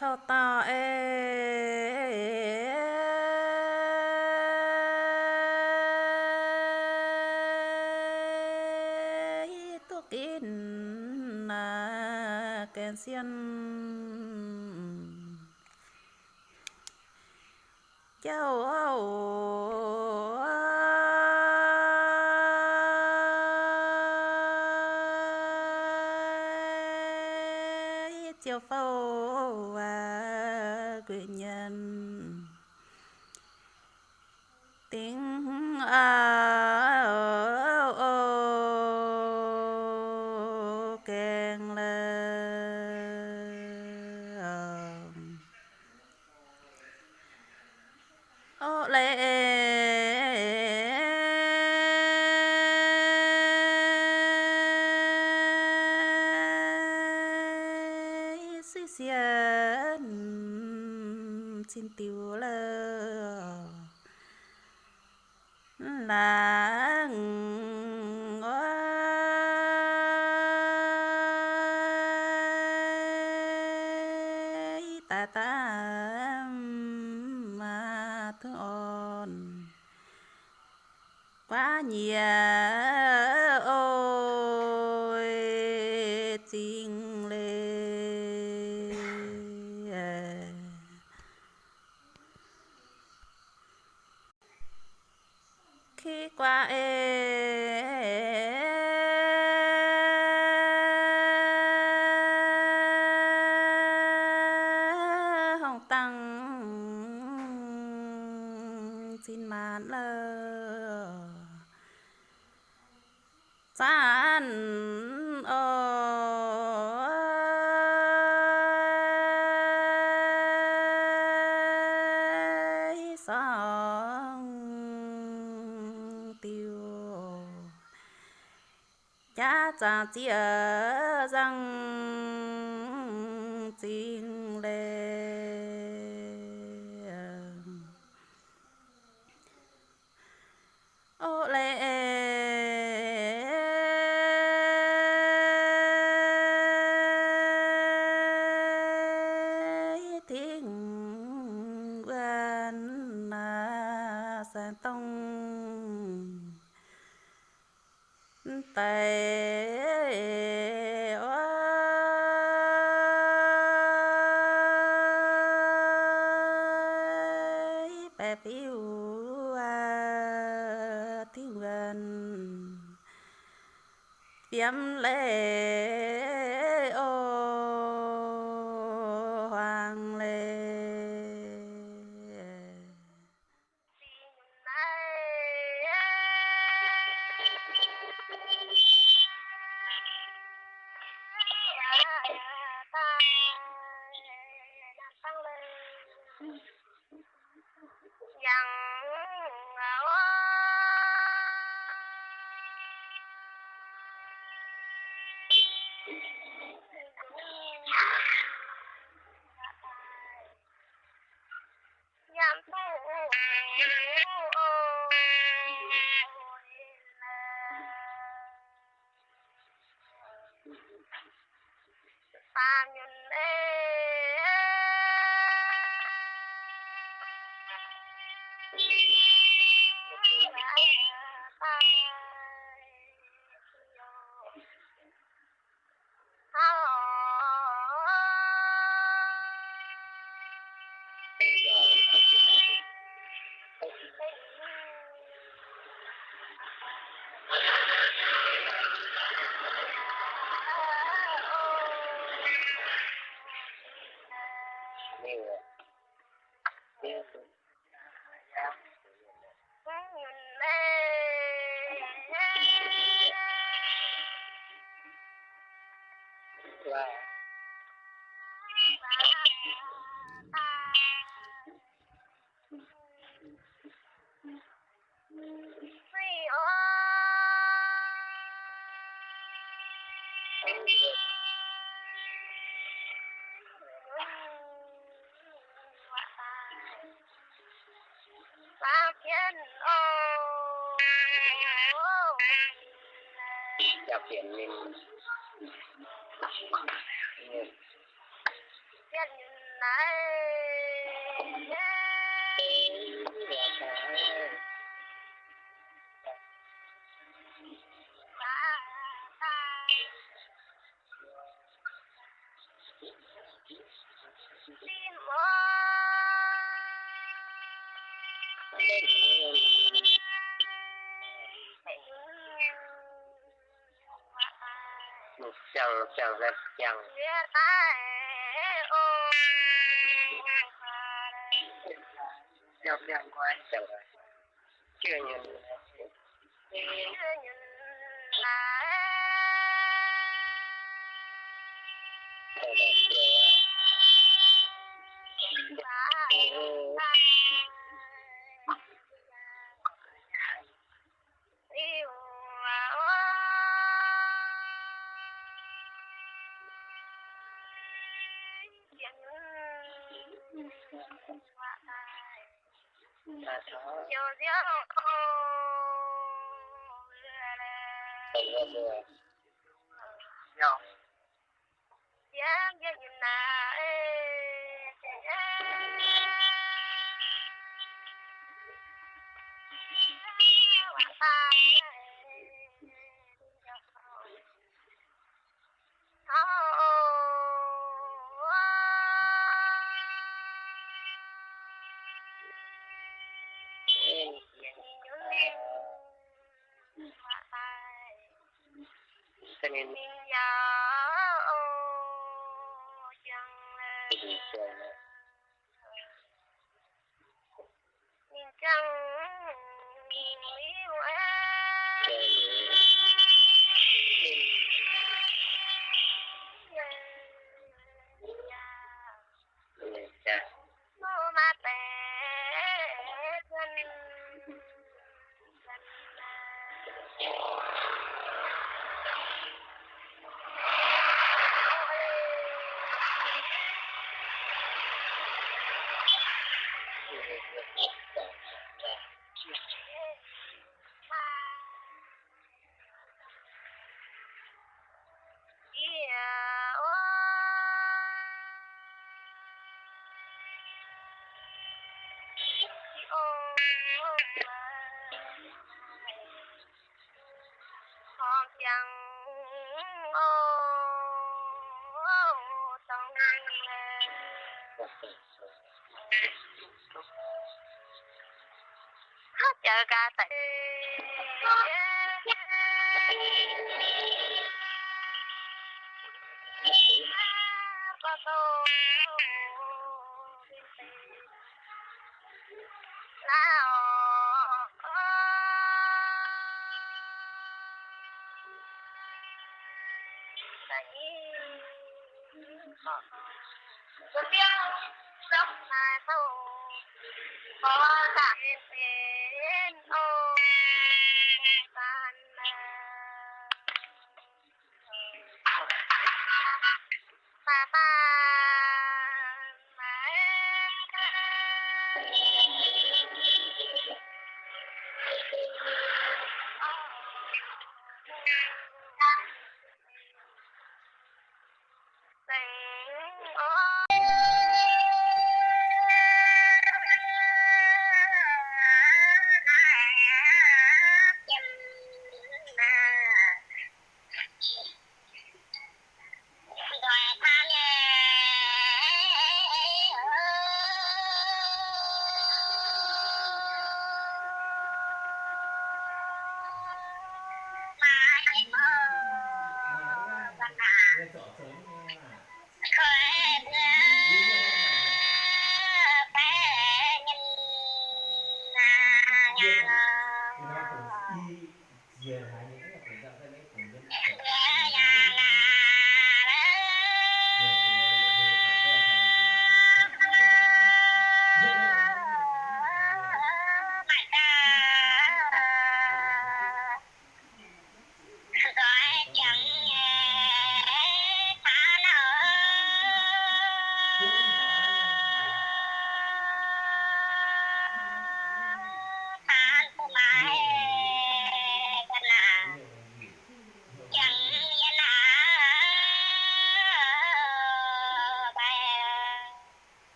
Cho ta ê tu kín na kèn xiên phâu quyền nhân xia xin ờ, tiêu lơ là xót tiêu. Cha cha chia răng tiêm lệ อยากเปลี่ยนเลนเปลี่ยนไหนลีมอ chẳng chẳng rất chẳng chẳng chẳng quá chẳng chưa nhìn. Yo, yo. Hết chờ ca Tapi yang udah tahu. Kalau tak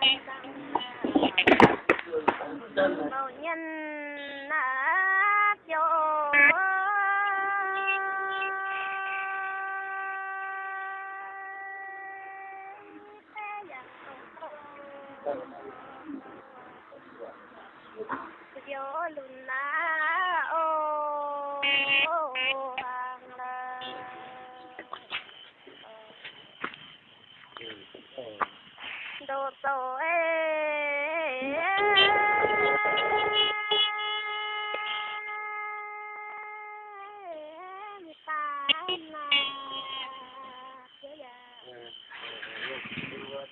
Thank nhân nát cho gió lùn lá ô hàng là đồ tổ ê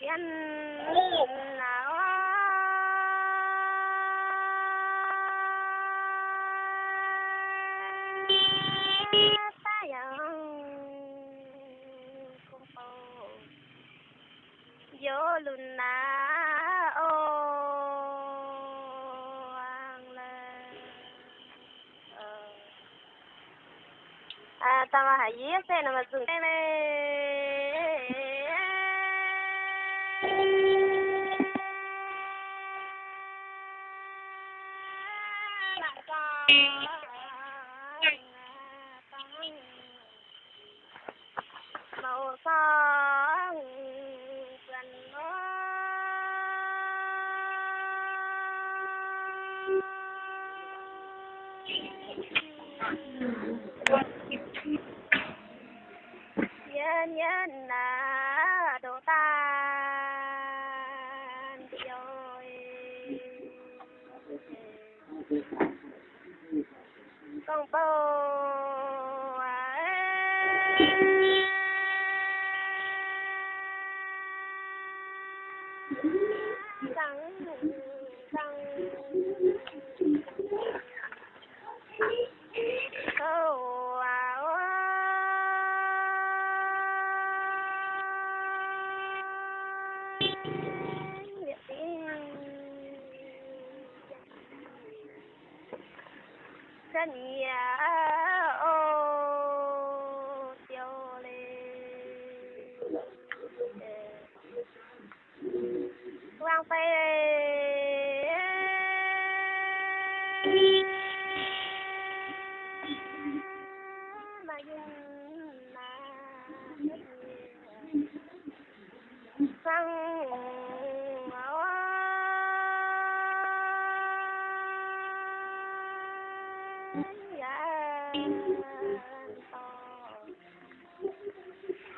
Nhân nào gió lùn na ô ang la ờ. à tao mà hãy viết thế nào mà dùng cái này.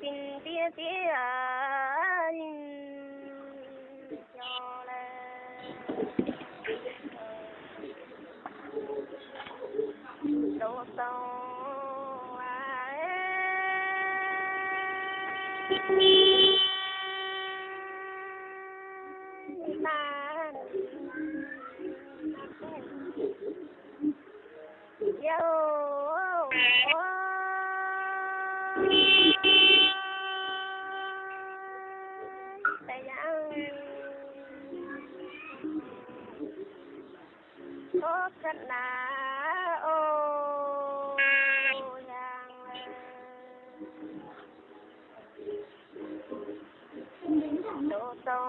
Xin tia tia cho là đâu sâu man yo có cất là ô giang đồ sâu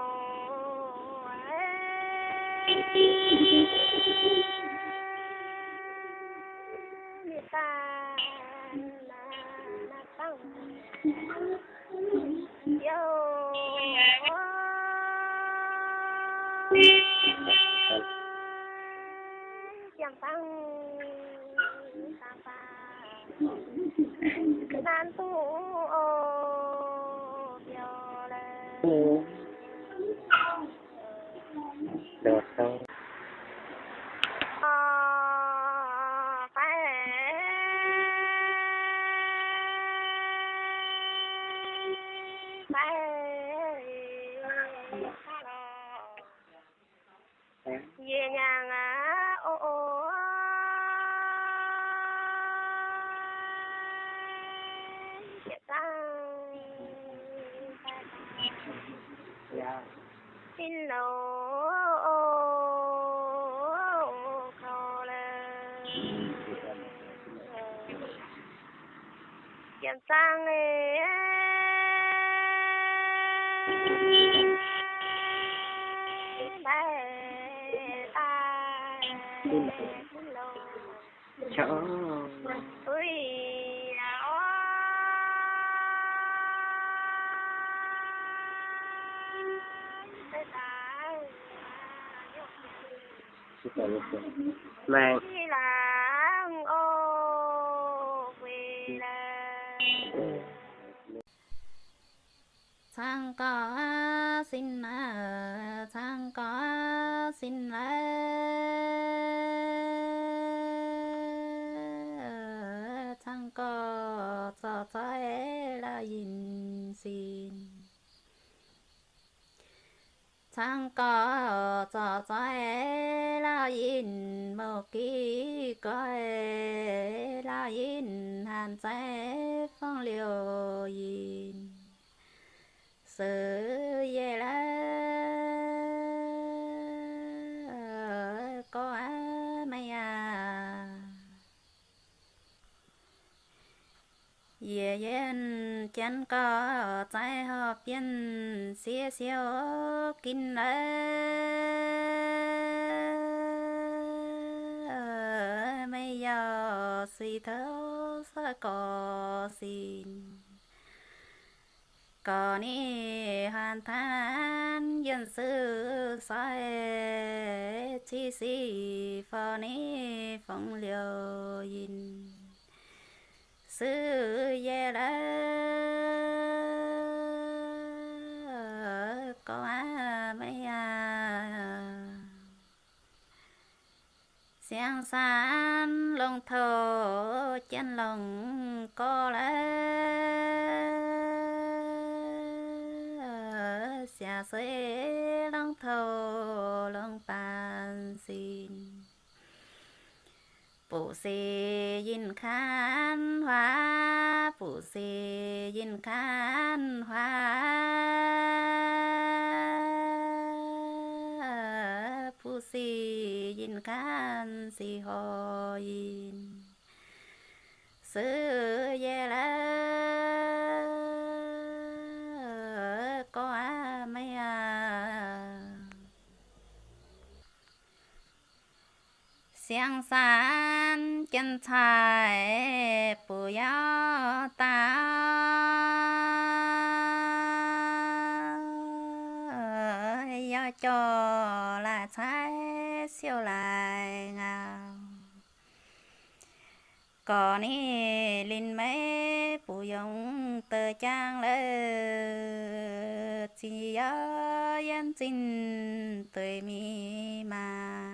ta là là tăng yo chẳng chỉ cần chân có trái hợp biên xía xíu kinh lệ mày giờ suy thấu sẽ có xin có ni hoàn than dân sư sai chi si phò ni phong liều yin sư ye la có mấy à xiang san lòng thổ chân lòng có lẽ. Xia xế lòng thổ lòng bàn xin phụ sĩ yin khan hoa phụ sĩ yin khan hoa phụ sĩ yin khan si ho yin sư ye la có à mấy à xiang san kiến thái bù yá ta. Yá cho là thái, siêu lại ngào có ni linh mê bù yong tờ trang lơ. Chỉ yá yên xin tươi mi mà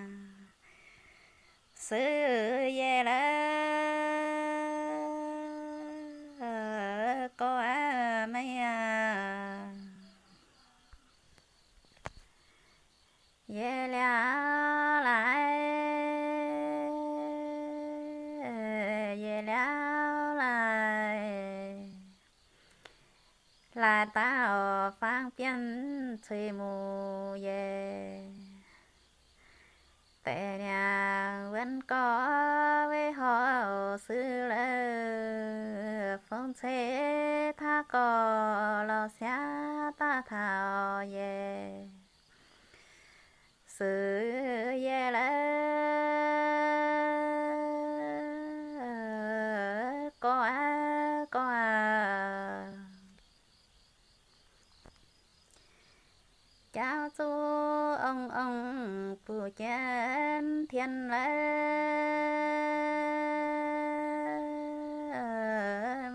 sư ye la anh thiên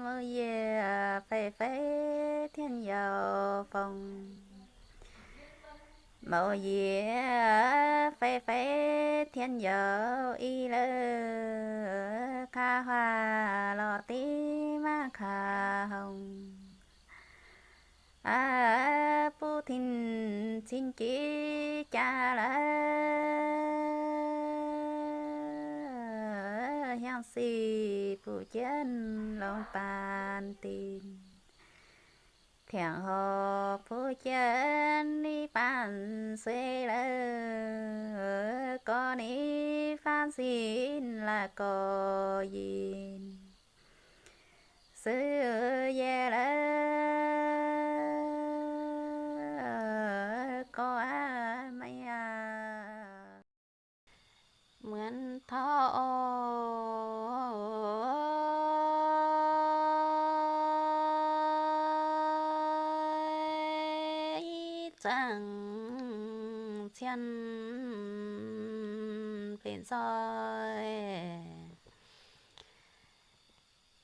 mơ ye phê phê thiên dầu phòng. Màu ye phê phê thiên dầu y lơ ca hoa lò tí ma kha hồng. À pu thìn xin chỉ cha la si phụ chân lòng bàn tin. Thiện hồ phụ chân đi bàn xuê lơ con đi phan xin là có gì sư về lơ mượn thọ chẳng chân bên soi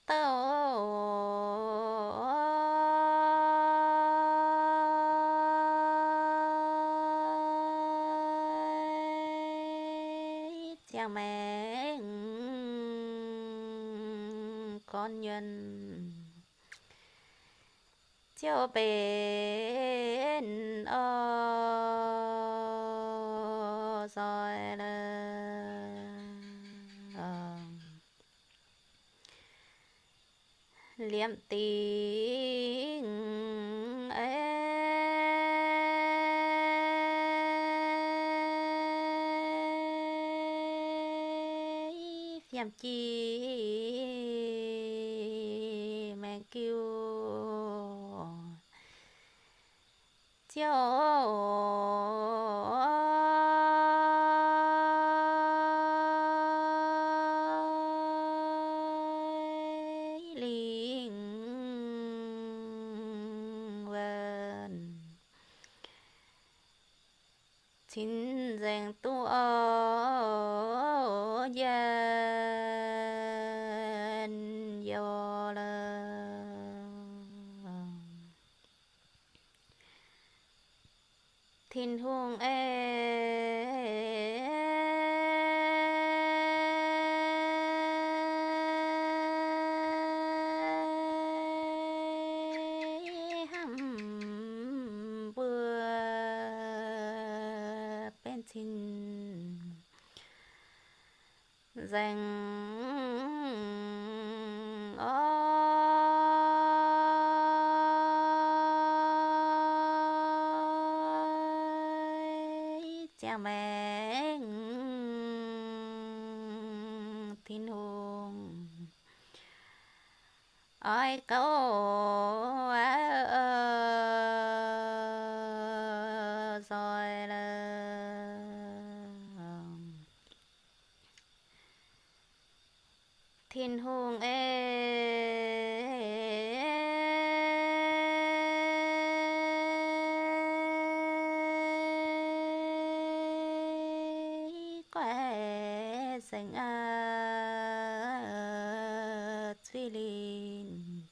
tao chàng mẹ con nhân cho bên ở rồi là liệm tình ấy phiền chi mẹ cho linh vần xin dành tu ở dân do là thiên hương ê hăm bừa bên xin dành ơi cha mẹ thiên hùng ôi câu ơi là thiên hùng ê quẻ dành à truy linh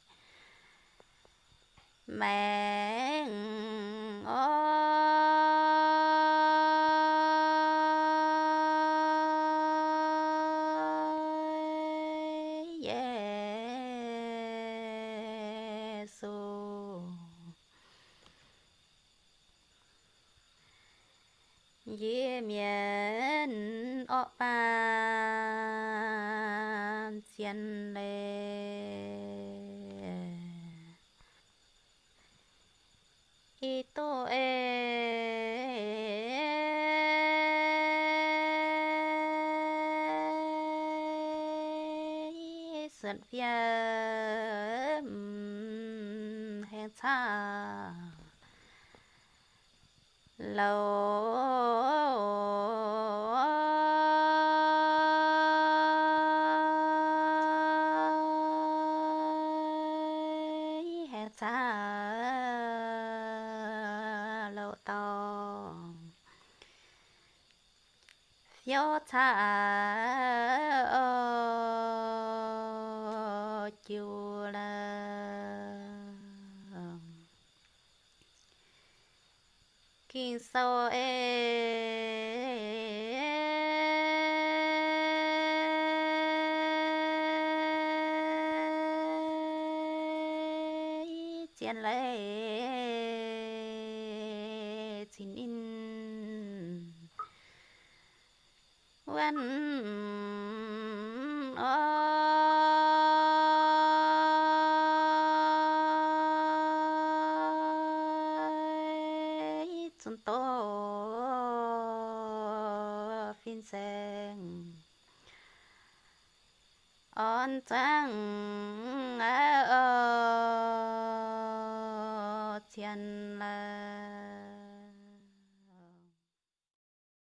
mẹ ơi Giêsu dễ miễn ọ bàn lê y tô ê. Sơn phía hẹn xa. Lâu hẹn xa lâu to phiếu ô chiều là kinh sao em